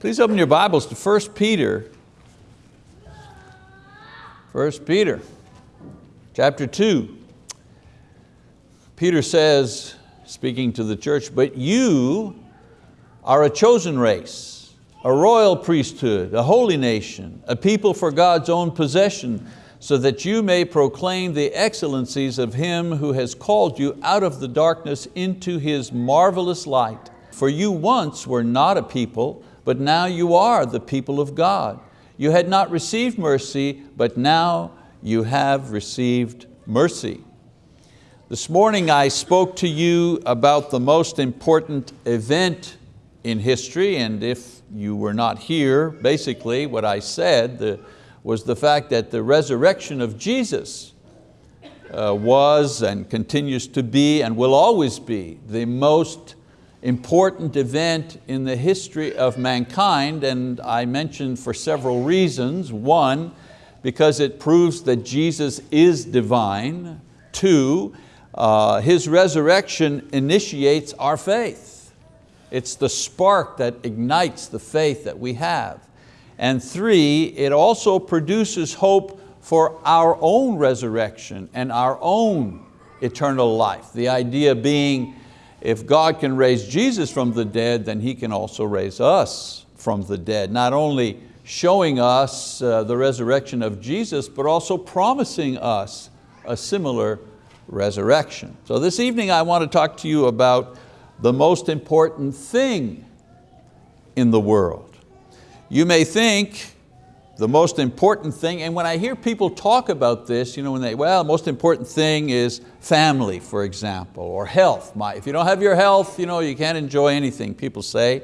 Please open your Bibles to 1 Peter. 1 Peter, chapter 2. Peter says, speaking to the church, but you are a chosen race, a royal priesthood, a holy nation, a people for God's own possession, so that you may proclaim the excellencies of Him who has called you out of the darkness into His marvelous light. For you once were not a people, but now you are the people of God. You had not received mercy, but now you have received mercy. This morning I spoke to you about the most important event in history, and if you were not here, basically what I said the, was the fact that the resurrection of Jesus uh, was and continues to be and will always be the most important event in the history of mankind and I mentioned for several reasons. One, because it proves that Jesus is divine. Two, uh, His resurrection initiates our faith. It's the spark that ignites the faith that we have. And three, it also produces hope for our own resurrection and our own eternal life. The idea being if God can raise Jesus from the dead, then He can also raise us from the dead. Not only showing us uh, the resurrection of Jesus, but also promising us a similar resurrection. So this evening I want to talk to you about the most important thing in the world. You may think the most important thing, and when I hear people talk about this, you know, when they, well, the most important thing is family, for example, or health. My, if you don't have your health, you, know, you can't enjoy anything, people say.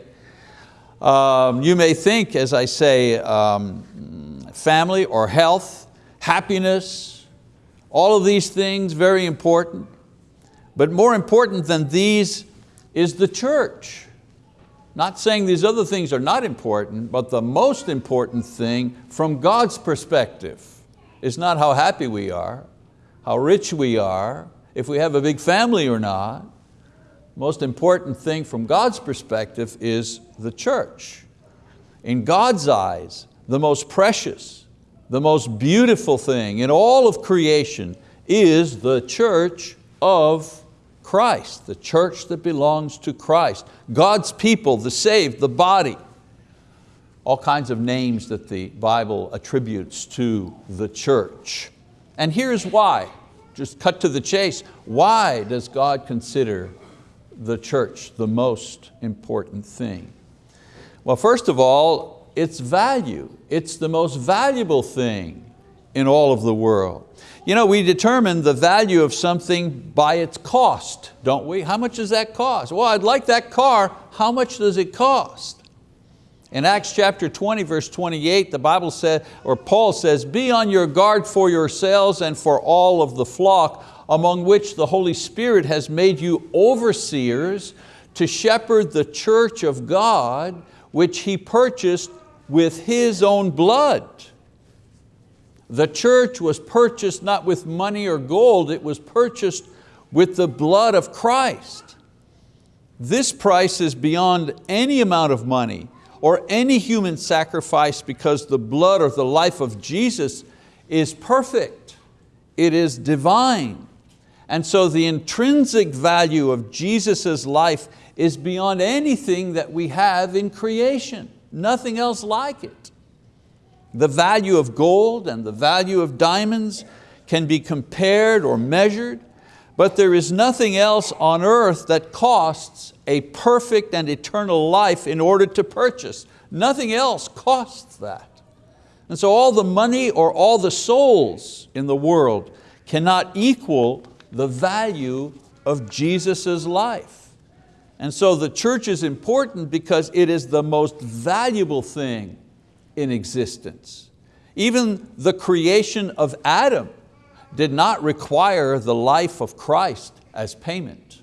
Um, you may think, as I say, um, family or health, happiness, all of these things very important. But more important than these is the church. Not saying these other things are not important, but the most important thing from God's perspective is not how happy we are, how rich we are, if we have a big family or not. Most important thing from God's perspective is the church. In God's eyes, the most precious, the most beautiful thing in all of creation is the church of Christ, the church that belongs to Christ. God's people, the saved, the body. All kinds of names that the Bible attributes to the church. And here's why, just cut to the chase. Why does God consider the church the most important thing? Well, first of all, its value. It's the most valuable thing in all of the world. You know, we determine the value of something by its cost, don't we? How much does that cost? Well, I'd like that car, how much does it cost? In Acts chapter 20, verse 28, the Bible says, or Paul says, be on your guard for yourselves and for all of the flock, among which the Holy Spirit has made you overseers to shepherd the church of God, which He purchased with His own blood. The church was purchased not with money or gold, it was purchased with the blood of Christ. This price is beyond any amount of money or any human sacrifice because the blood or the life of Jesus is perfect. It is divine. And so the intrinsic value of Jesus' life is beyond anything that we have in creation. Nothing else like it. The value of gold and the value of diamonds can be compared or measured, but there is nothing else on earth that costs a perfect and eternal life in order to purchase. Nothing else costs that. And so all the money or all the souls in the world cannot equal the value of Jesus' life. And so the church is important because it is the most valuable thing in existence. Even the creation of Adam did not require the life of Christ as payment.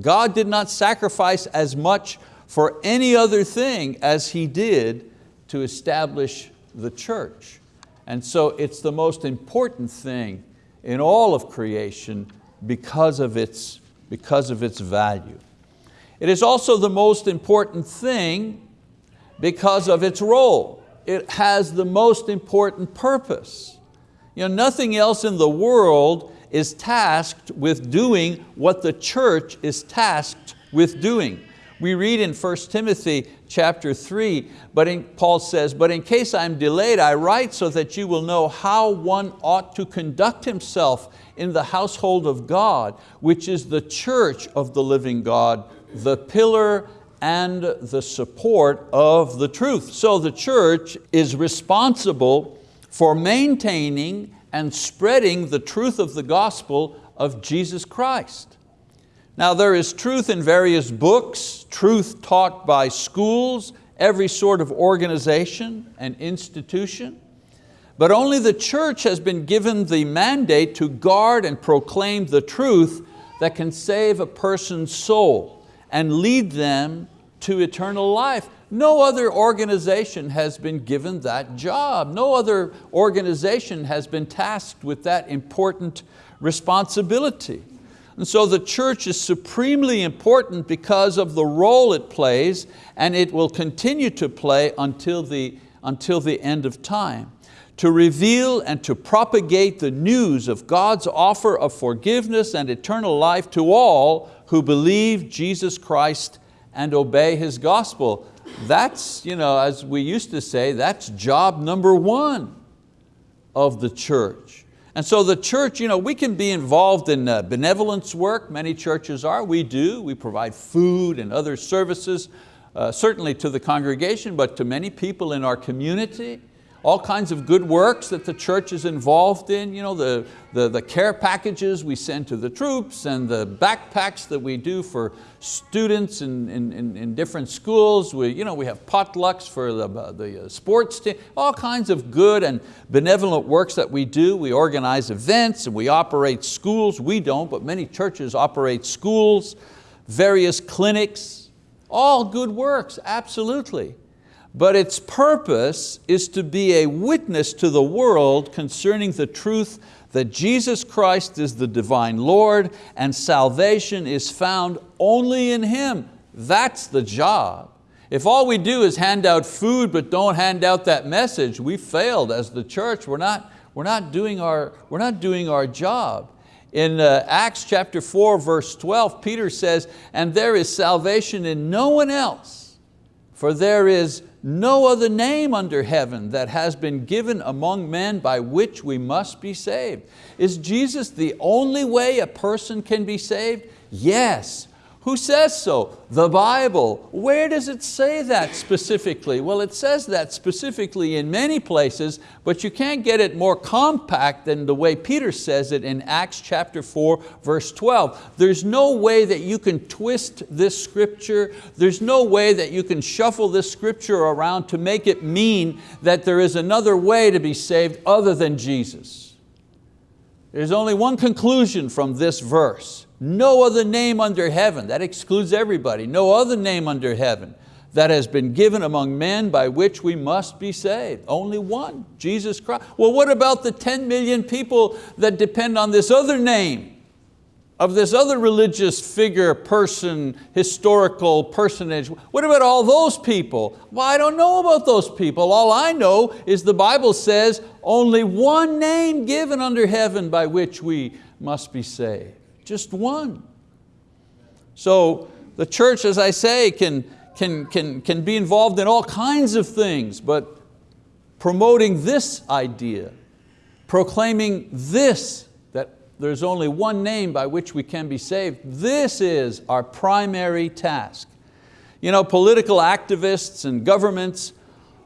God did not sacrifice as much for any other thing as He did to establish the church. And so it's the most important thing in all of creation because of its, because of its value. It is also the most important thing because of its role. It has the most important purpose. You know, nothing else in the world is tasked with doing what the church is tasked with doing. We read in 1 Timothy chapter 3, but in, Paul says, but in case I'm delayed, I write so that you will know how one ought to conduct himself in the household of God, which is the church of the living God, the pillar and the support of the truth. So the church is responsible for maintaining and spreading the truth of the gospel of Jesus Christ. Now there is truth in various books, truth taught by schools, every sort of organization and institution, but only the church has been given the mandate to guard and proclaim the truth that can save a person's soul and lead them to eternal life. No other organization has been given that job. No other organization has been tasked with that important responsibility. And so the church is supremely important because of the role it plays and it will continue to play until the, until the end of time to reveal and to propagate the news of God's offer of forgiveness and eternal life to all who believe Jesus Christ and obey His gospel. That's, you know, as we used to say, that's job number one of the church. And so the church, you know, we can be involved in uh, benevolence work, many churches are, we do. We provide food and other services, uh, certainly to the congregation, but to many people in our community all kinds of good works that the church is involved in, you know, the, the, the care packages we send to the troops and the backpacks that we do for students in, in, in different schools. We, you know, we have potlucks for the, the uh, sports team, all kinds of good and benevolent works that we do. We organize events and we operate schools. We don't, but many churches operate schools, various clinics, all good works, absolutely but its purpose is to be a witness to the world concerning the truth that Jesus Christ is the divine Lord and salvation is found only in Him. That's the job. If all we do is hand out food but don't hand out that message, we failed as the church. We're not, we're not, doing, our, we're not doing our job. In uh, Acts chapter 4, verse 12, Peter says, and there is salvation in no one else, for there is no other name under heaven that has been given among men by which we must be saved. Is Jesus the only way a person can be saved? Yes, who says so? The Bible. Where does it say that specifically? Well, it says that specifically in many places, but you can't get it more compact than the way Peter says it in Acts chapter 4, verse 12. There's no way that you can twist this scripture. There's no way that you can shuffle this scripture around to make it mean that there is another way to be saved other than Jesus. There's only one conclusion from this verse no other name under heaven, that excludes everybody, no other name under heaven that has been given among men by which we must be saved. Only one, Jesus Christ. Well, what about the 10 million people that depend on this other name? of this other religious figure, person, historical personage. What about all those people? Well, I don't know about those people. All I know is the Bible says only one name given under heaven by which we must be saved just one. So the church, as I say, can, can, can, can be involved in all kinds of things, but promoting this idea, proclaiming this, that there's only one name by which we can be saved, this is our primary task. You know, political activists and governments,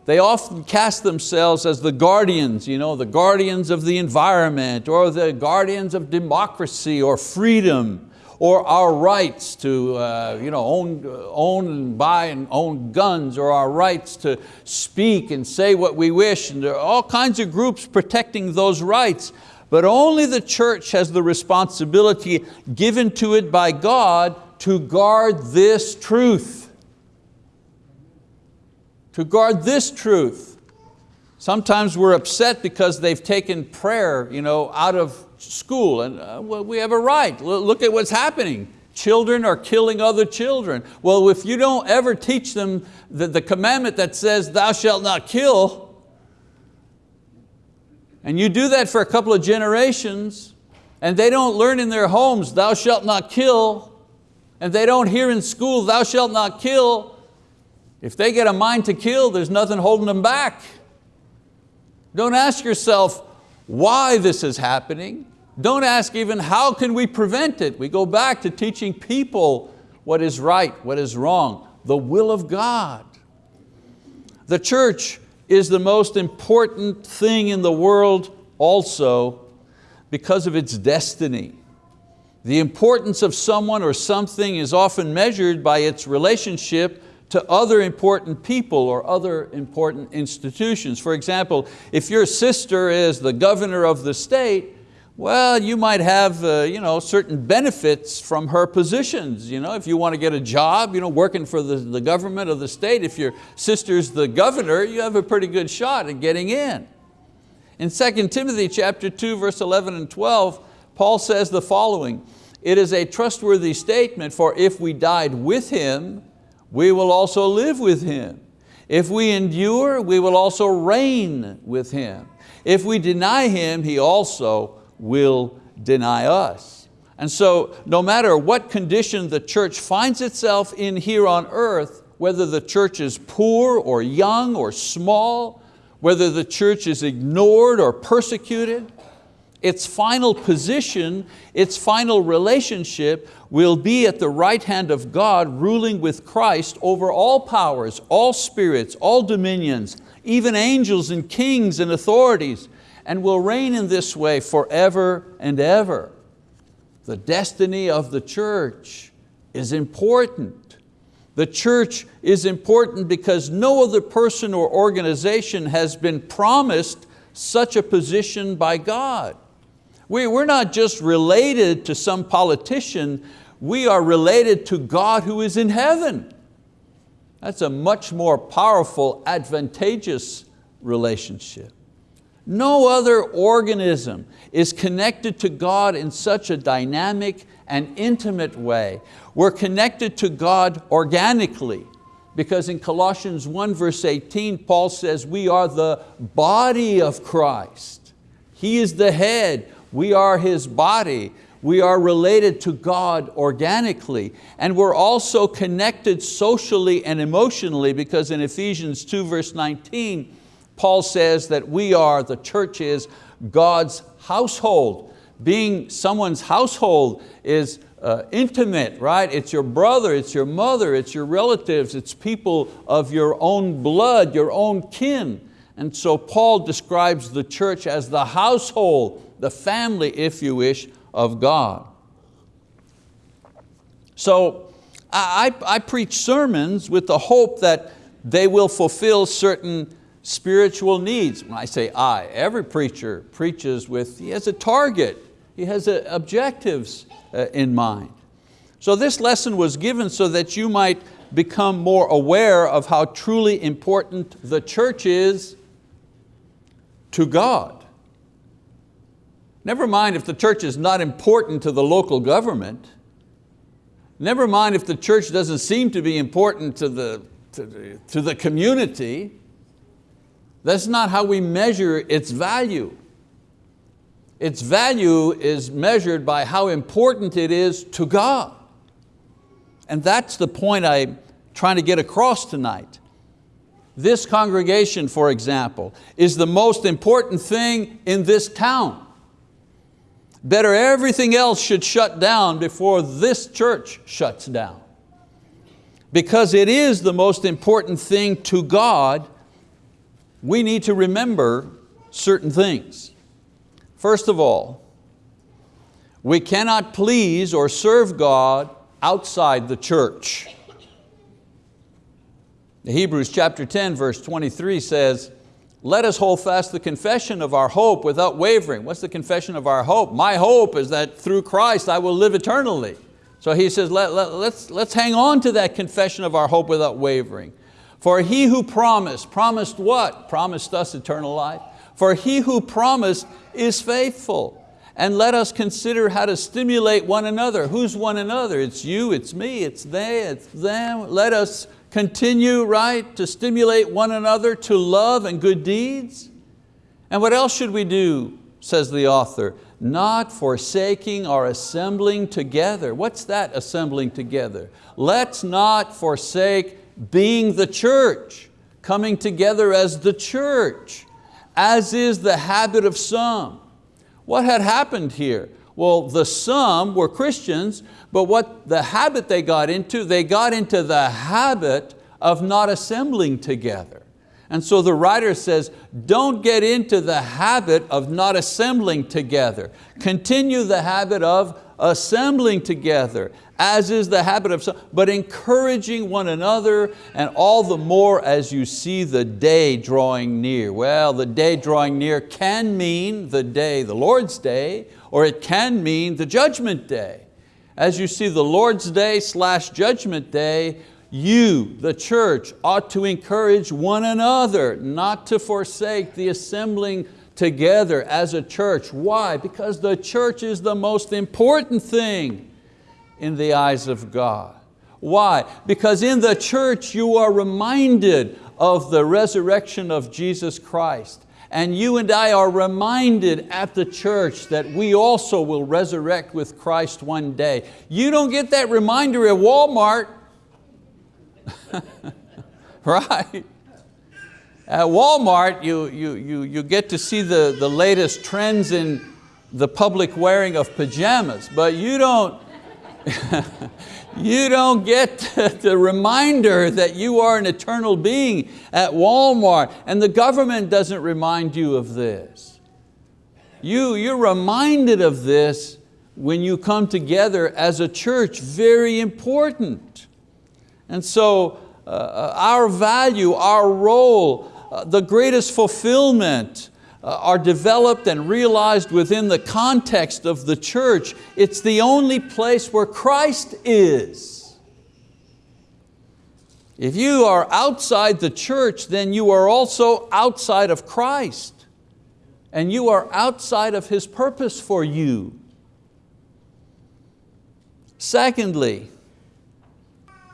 they often cast themselves as the guardians, you know, the guardians of the environment or the guardians of democracy or freedom or our rights to uh, you know, own, own and buy and own guns or our rights to speak and say what we wish. And there are all kinds of groups protecting those rights. But only the church has the responsibility given to it by God to guard this truth to guard this truth. Sometimes we're upset because they've taken prayer you know, out of school and uh, well, we have a right. Look at what's happening. children are killing other children. Well, if you don't ever teach them the, the commandment that says thou shalt not kill, and you do that for a couple of generations, and they don't learn in their homes, thou shalt not kill, and they don't hear in school, thou shalt not kill, if they get a mind to kill, there's nothing holding them back. Don't ask yourself why this is happening. Don't ask even how can we prevent it. We go back to teaching people what is right, what is wrong, the will of God. The church is the most important thing in the world also because of its destiny. The importance of someone or something is often measured by its relationship to other important people or other important institutions. For example, if your sister is the governor of the state, well, you might have uh, you know, certain benefits from her positions. You know, if you want to get a job you know, working for the, the government of the state, if your sister's the governor, you have a pretty good shot at getting in. In 2 Timothy chapter 2, verse 11 and 12, Paul says the following, it is a trustworthy statement, for if we died with Him, we will also live with Him. If we endure, we will also reign with Him. If we deny Him, He also will deny us. And so no matter what condition the church finds itself in here on earth, whether the church is poor or young or small, whether the church is ignored or persecuted, its final position, its final relationship will be at the right hand of God ruling with Christ over all powers, all spirits, all dominions, even angels and kings and authorities and will reign in this way forever and ever. The destiny of the church is important. The church is important because no other person or organization has been promised such a position by God. We, we're not just related to some politician, we are related to God who is in heaven. That's a much more powerful, advantageous relationship. No other organism is connected to God in such a dynamic and intimate way. We're connected to God organically because in Colossians 1 verse 18, Paul says we are the body of Christ. He is the head, we are His body. We are related to God organically and we're also connected socially and emotionally because in Ephesians 2 verse 19, Paul says that we are, the church is God's household. Being someone's household is uh, intimate, right? It's your brother, it's your mother, it's your relatives, it's people of your own blood, your own kin. And so Paul describes the church as the household, the family, if you wish, of God. So I, I preach sermons with the hope that they will fulfill certain spiritual needs. When I say I, every preacher preaches with, he has a target, he has a, objectives uh, in mind. So this lesson was given so that you might become more aware of how truly important the church is to God. Never mind if the church is not important to the local government. Never mind if the church doesn't seem to be important to the, to the, to the community. That's not how we measure its value. Its value is measured by how important it is to God. And that's the point I'm trying to get across tonight. This congregation, for example, is the most important thing in this town. Better everything else should shut down before this church shuts down. Because it is the most important thing to God we need to remember certain things. First of all, we cannot please or serve God outside the church. The Hebrews chapter 10 verse 23 says, let us hold fast the confession of our hope without wavering. What's the confession of our hope? My hope is that through Christ I will live eternally. So he says, let, let, let's, let's hang on to that confession of our hope without wavering. For he who promised, promised what? Promised us eternal life. For he who promised is faithful. and let us consider how to stimulate one another. Who's one another? It's you, it's me, it's they, it's them. Let us continue, right, to stimulate one another to love and good deeds. And what else should we do, says the author? Not forsaking or assembling together. What's that assembling together? Let's not forsake being the church, coming together as the church, as is the habit of some what had happened here? Well, the some were Christians, but what the habit they got into, they got into the habit of not assembling together. And so the writer says, don't get into the habit of not assembling together. Continue the habit of assembling together, as is the habit of some, but encouraging one another, and all the more as you see the day drawing near. Well, the day drawing near can mean the day, the Lord's day, or it can mean the judgment day. As you see the Lord's day slash judgment day, you, the church, ought to encourage one another not to forsake the assembling together as a church. Why? Because the church is the most important thing in the eyes of God. Why? Because in the church you are reminded of the resurrection of Jesus Christ. And you and I are reminded at the church that we also will resurrect with Christ one day. You don't get that reminder at Walmart. right? At Walmart, you, you, you, you get to see the, the latest trends in the public wearing of pajamas, but you don't, you don't get the reminder that you are an eternal being at Walmart and the government doesn't remind you of this. You, you're reminded of this when you come together as a church, very important. And so uh, uh our value, our role, uh, the greatest fulfillment, Uh, are developed and realized within the context of the church. It's the only place where Christ is. If you are outside the church, then you are also outside of Christ and you are outside of His purpose for you. Secondly,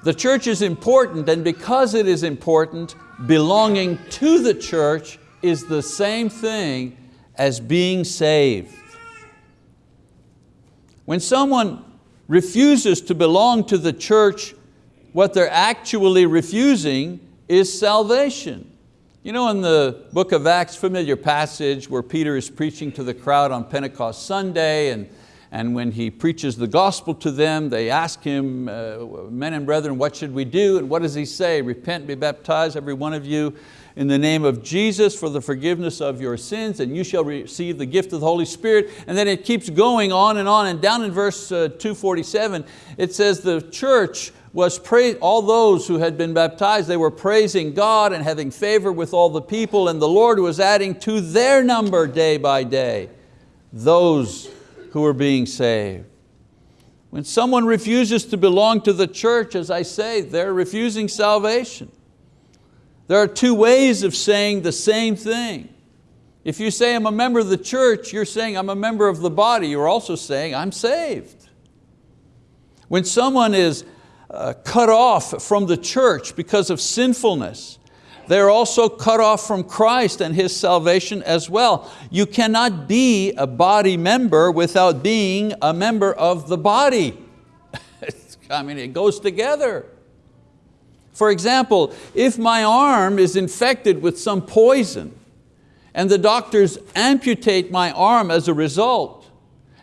the church is important and because it is important, belonging to the church is the same thing as being saved. When someone refuses to belong to the church, what they're actually refusing is salvation. You know in the book of Acts, familiar passage where Peter is preaching to the crowd on Pentecost Sunday and, and when he preaches the gospel to them, they ask him, uh, men and brethren, what should we do? And what does he say? Repent, be baptized, every one of you, in the name of Jesus for the forgiveness of your sins and you shall receive the gift of the Holy Spirit. And then it keeps going on and on and down in verse uh, 247 it says the church was praise, all those who had been baptized, they were praising God and having favor with all the people and the Lord was adding to their number day by day those who were being saved. When someone refuses to belong to the church, as I say, they're refusing salvation. There are two ways of saying the same thing. If you say I'm a member of the church, you're saying I'm a member of the body. You're also saying I'm saved. When someone is uh, cut off from the church because of sinfulness, they're also cut off from Christ and His salvation as well. You cannot be a body member without being a member of the body. I mean, it goes together. For example, if my arm is infected with some poison and the doctors amputate my arm as a result,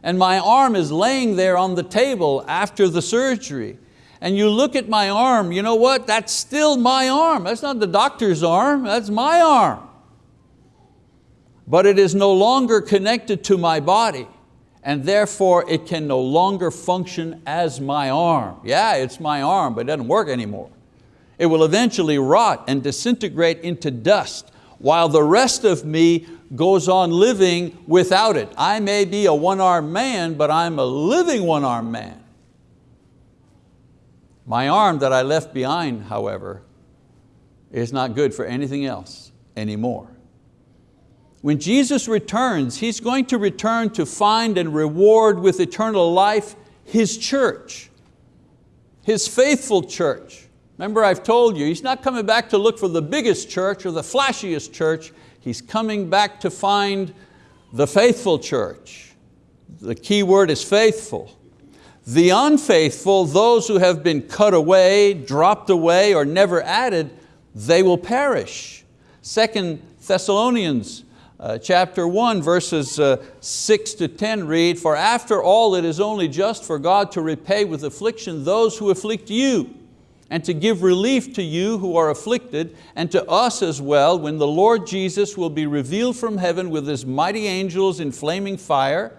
and my arm is laying there on the table after the surgery, and you look at my arm, you know what? That's still my arm. That's not the doctor's arm, that's my arm. But it is no longer connected to my body and therefore it can no longer function as my arm. Yeah, it's my arm, but it doesn't work anymore. It will eventually rot and disintegrate into dust while the rest of me goes on living without it. I may be a one-armed man, but I'm a living one-armed man. My arm that I left behind, however, is not good for anything else anymore. when Jesus returns, He's going to return to find and reward with eternal life His church, His faithful church. Remember I've told you, He's not coming back to look for the biggest church or the flashiest church. He's coming back to find the faithful church. The key word is faithful. The unfaithful, those who have been cut away, dropped away, or never added, they will perish. Second Thessalonians uh, chapter 1 verses uh, 6 to 10 read, For after all it is only just for God to repay with affliction those who afflict you, and to give relief to you who are afflicted, and to us as well, when the Lord Jesus will be revealed from heaven with His mighty angels in flaming fire,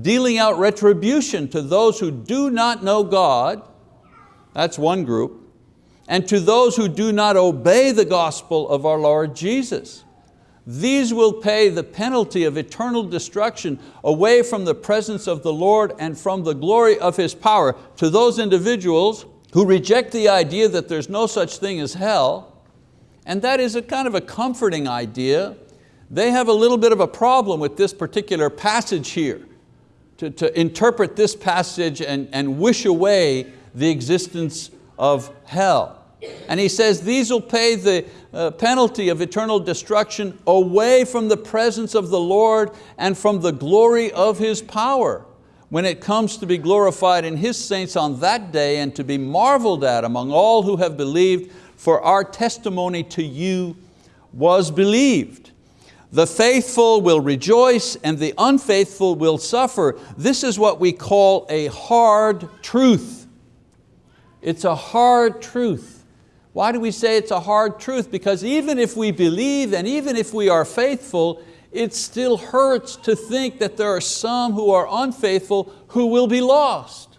dealing out retribution to those who do not know God, that's one group, and to those who do not obey the gospel of our Lord Jesus. These will pay the penalty of eternal destruction away from the presence of the Lord and from the glory of His power. To those individuals who reject the idea that there's no such thing as hell, and that is a kind of a comforting idea, they have a little bit of a problem with this particular passage here, to, to interpret this passage and, and wish away the existence of hell. And he says these will pay the uh, penalty of eternal destruction away from the presence of the Lord and from the glory of His power when it comes to be glorified in His saints on that day and to be marveled at among all who have believed, for our testimony to you was believed. The faithful will rejoice and the unfaithful will suffer. This is what we call a hard truth. It's a hard truth. Why do we say it's a hard truth? Because even if we believe and even if we are faithful, it still hurts to think that there are some who are unfaithful who will be lost.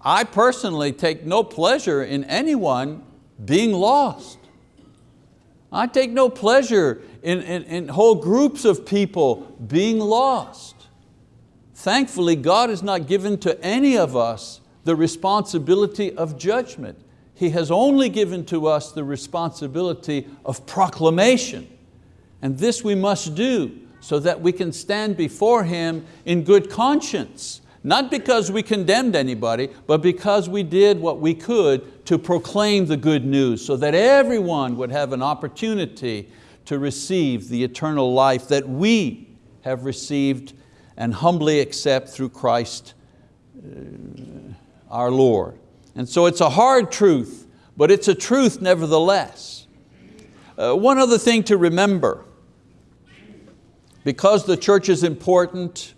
I personally take no pleasure in anyone being lost. I take no pleasure in, in, in whole groups of people being lost. Thankfully, God has not given to any of us the responsibility of judgment. He has only given to us the responsibility of proclamation. And this we must do so that we can stand before Him in good conscience. Not because we condemned anybody, but because we did what we could to proclaim the good news so that everyone would have an opportunity to receive the eternal life that we have received and humbly accept through Christ uh, our Lord. And so it's a hard truth, but it's a truth nevertheless. Uh, one other thing to remember, because the church is important,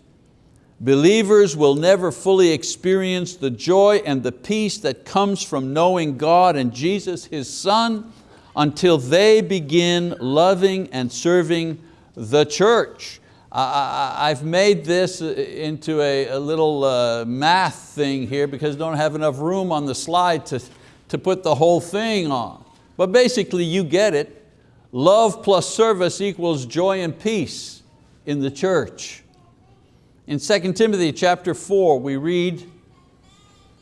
believers will never fully experience the joy and the peace that comes from knowing God and Jesus, His Son, until they begin loving and serving the church. I, have made this into a, a little uh, math thing here because I don't have enough room on the slide to, to put the whole thing on. But basically you get it. Love plus service equals joy and peace in the church. In 2 Timothy chapter 4 we read,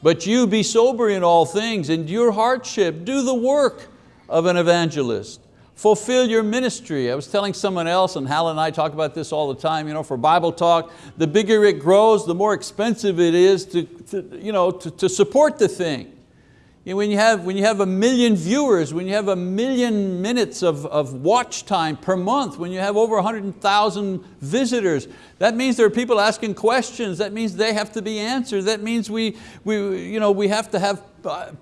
but you be sober in all things, endure hardship, do the work of an evangelist Fulfill your ministry. I was telling someone else, and Hal and I talk about this all the time, you know, for Bible talk, the bigger it grows, the more expensive it is to, to, you know, to, to support the thing. When, you have, when you have a million viewers, when you have a million minutes of, of watch time per month, when you have over 100,000 visitors, that means there are people asking questions, that means they have to be answered, that means we, we, you know, we have to have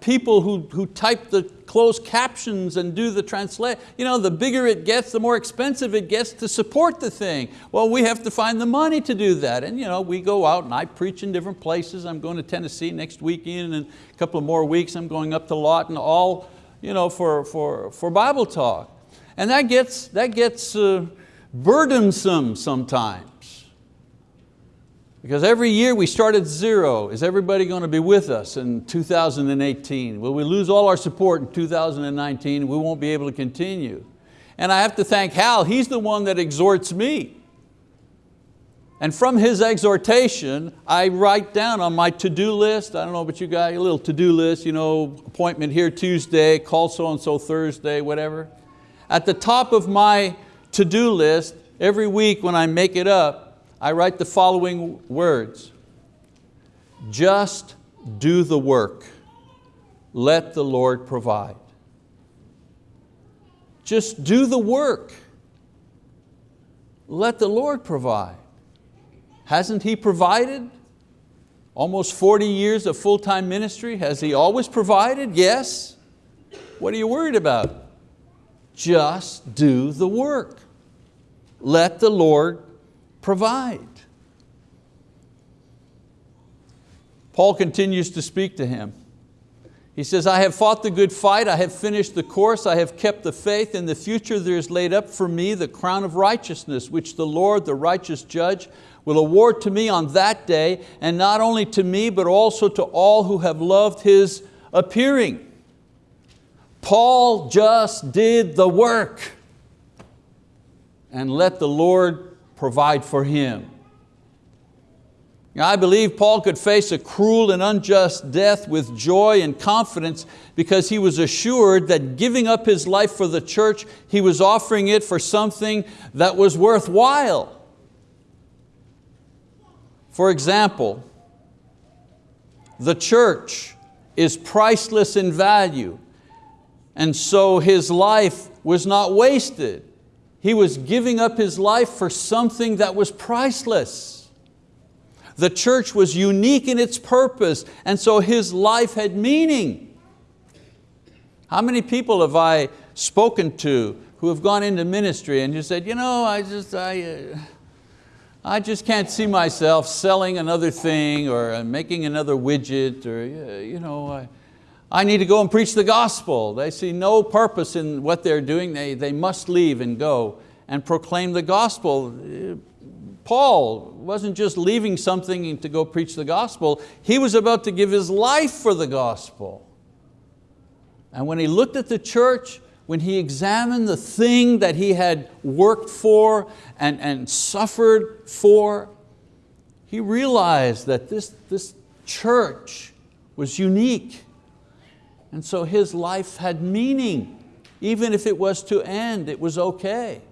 people who, who type the closed captions and do the translate. You know, the bigger it gets, the more expensive it gets to support the thing. Well, we have to find the money to do that. And you know, we go out and I preach in different places. I'm going to Tennessee next weekend and a couple of more weeks I'm going up to Lawton, all you know, for, for, for Bible talk. And that gets, that gets uh, burdensome sometimes. Because every year we start at zero. Is everybody going to be with us in 2018? Will we lose all our support in 2019? We won't be able to continue. And I have to thank Hal, he's the one that exhorts me. And from his exhortation, I write down on my to-do list, I don't know about you guys, a little to-do list, you know, appointment here Tuesday, call so-and-so Thursday, whatever. At the top of my to-do list every week when I make it up, I write the following words. Just do the work. Let the Lord provide. Just do the work. Let the Lord provide. Hasn't He provided? Almost 40 years of full-time ministry, has He always provided? Yes. What are you worried about? Just do the work. Let the Lord provide. Paul continues to speak to him. He says, I have fought the good fight, I have finished the course, I have kept the faith. In the future there is laid up for me the crown of righteousness, which the Lord, the righteous judge, will award to me on that day, and not only to me, but also to all who have loved His appearing. Paul just did the work and let the Lord provide for him. I believe Paul could face a cruel and unjust death with joy and confidence because he was assured that giving up his life for the church, he was offering it for something that was worthwhile. For example, the church is priceless in value and so his life was not wasted. He was giving up his life for something that was priceless. The church was unique in its purpose, and so his life had meaning. How many people have I spoken to who have gone into ministry and you said, you know, I just, I, uh, I just can't see myself selling another thing or uh, making another widget or, uh, you know, I, I need to go and preach the gospel. They see no purpose in what they're doing. They, they must leave and go and proclaim the gospel. Paul wasn't just leaving something to go preach the gospel, he was about to give his life for the gospel. And when he looked at the church, when he examined the thing that he had worked for and, and suffered for, he realized that this, this church was unique. And so his life had meaning. Even if it was to end, it was okay.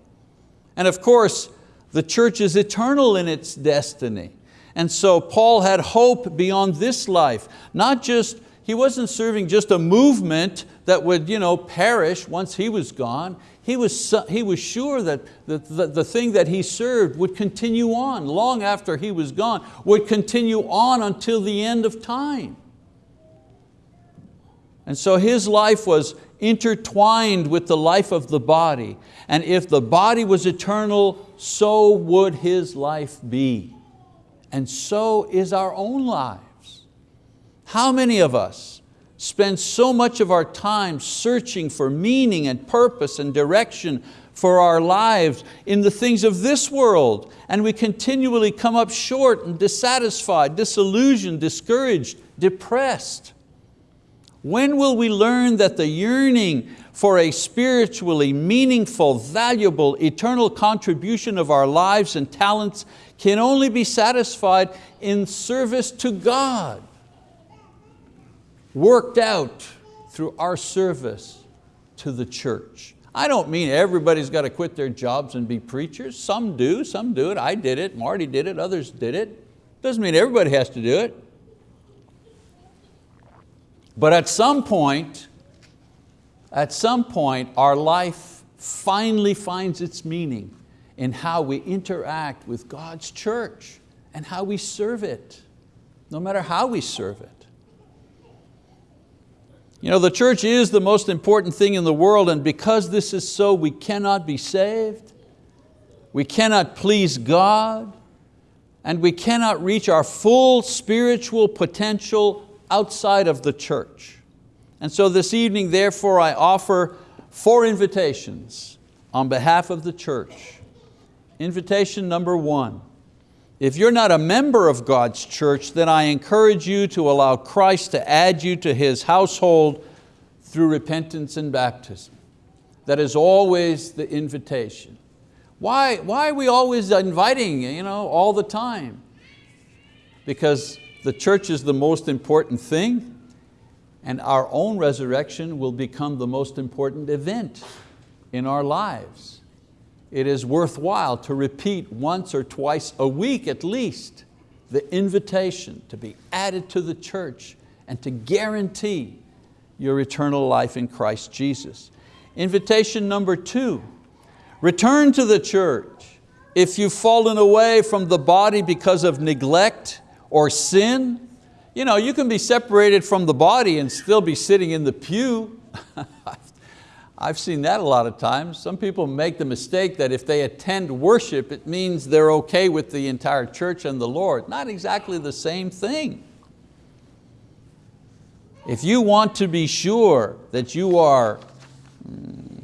And of course, the church is eternal in its destiny. And so Paul had hope beyond this life. Not just, he wasn't serving just a movement that would you know, perish once he was gone. He was, he was sure that the, the, the thing that he served would continue on long after he was gone, would continue on until the end of time. And so his life was intertwined with the life of the body. And if the body was eternal, so would his life be. And so is our own lives. How many of us spend so much of our time searching for meaning and purpose and direction for our lives in the things of this world and we continually come up short and dissatisfied, disillusioned, discouraged, depressed. When will we learn that the yearning for a spiritually meaningful, valuable, eternal contribution of our lives and talents can only be satisfied in service to God, worked out through our service to the church. I don't mean everybody's got to quit their jobs and be preachers. Some do, some do it. I did it, Marty did it, others did it. Doesn't mean everybody has to do it. But at some point, at some point, our life finally finds its meaning in how we interact with God's church and how we serve it, no matter how we serve it. You know, the church is the most important thing in the world and because this is so, we cannot be saved, we cannot please God, and we cannot reach our full spiritual potential outside of the church. And so this evening, therefore, I offer four invitations on behalf of the church. Invitation number one, if you're not a member of God's church, then I encourage you to allow Christ to add you to His household through repentance and baptism. That is always the invitation. Why, why are we always inviting you know, all the time? Because the church is the most important thing and our own resurrection will become the most important event in our lives. it is worthwhile to repeat once or twice a week at least the invitation to be added to the church and to guarantee your eternal life in Christ Jesus. Invitation number two, return to the church. If you've fallen away from the body because of neglect or sin, you know, you can be separated from the body and still be sitting in the pew. I've seen that a lot of times. Some people make the mistake that if they attend worship, it means they're okay with the entire church and the Lord. Not exactly the same thing. If you want to be sure that you are mm,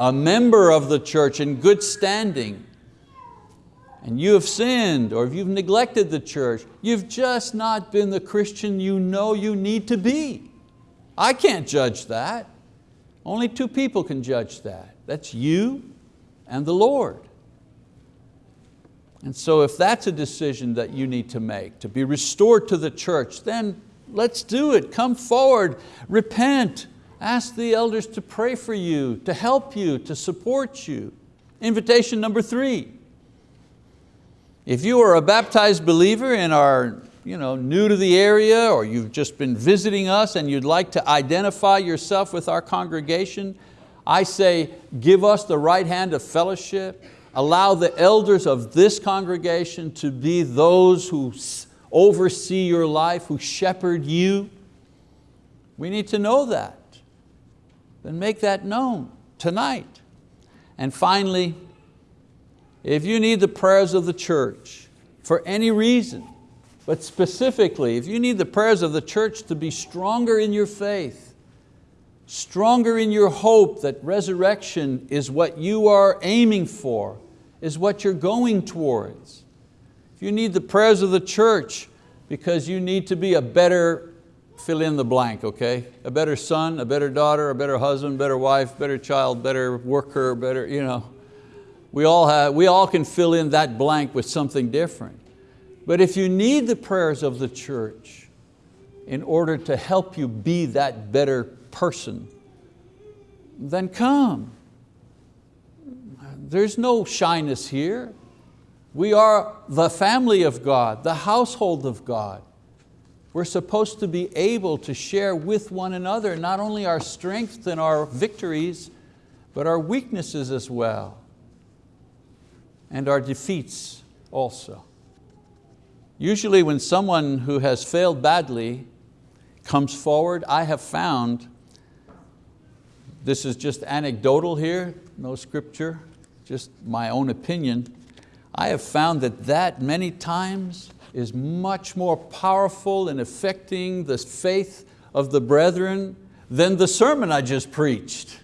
a member of the church in good standing, and you have sinned or if you've neglected the church, you've just not been the Christian you know you need to be. I can't judge that. Only two people can judge that. That's you and the Lord. And so if that's a decision that you need to make, to be restored to the church, then let's do it. Come forward, repent, ask the elders to pray for you, to help you, to support you. Invitation number three, if you are a baptized believer and are you know, new to the area or you've just been visiting us and you'd like to identify yourself with our congregation, I say give us the right hand of fellowship, allow the elders of this congregation to be those who oversee your life, who shepherd you. We need to know that. Then make that known tonight. And finally, if you need the prayers of the church for any reason, but specifically, if you need the prayers of the church to be stronger in your faith, stronger in your hope that resurrection is what you are aiming for, is what you're going towards. If you need the prayers of the church because you need to be a better, fill in the blank, okay? A better son, a better daughter, a better husband, better wife, better child, better worker, better, you know, we all, have, we all can fill in that blank with something different. But if you need the prayers of the church in order to help you be that better person, then come. There's no shyness here. We are the family of God, the household of God. We're supposed to be able to share with one another not only our strengths and our victories, but our weaknesses as well and our defeats also. Usually when someone who has failed badly comes forward, I have found, this is just anecdotal here, no scripture, just my own opinion, I have found that that many times is much more powerful in affecting the faith of the brethren than the sermon I just preached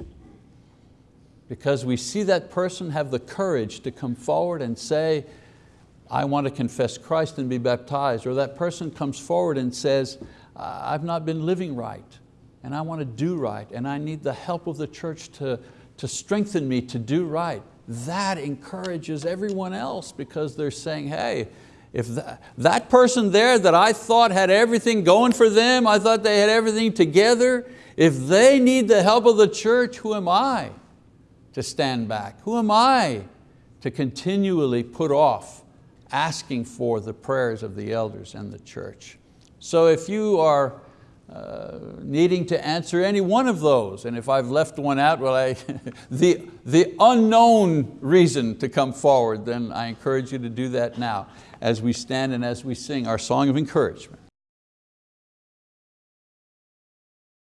because we see that person have the courage to come forward and say, I want to confess Christ and be baptized, or that person comes forward and says, I've not been living right, and I want to do right, and I need the help of the church to, to strengthen me to do right. That encourages everyone else because they're saying, hey, if that, that person there that I thought had everything going for them, I thought they had everything together, if they need the help of the church, who am I? To stand back? Who am I to continually put off asking for the prayers of the elders and the church? So if you are uh, needing to answer any one of those, and if I've left one out, well, I, the, the unknown reason to come forward, then I encourage you to do that now as we stand and as we sing our song of encouragement.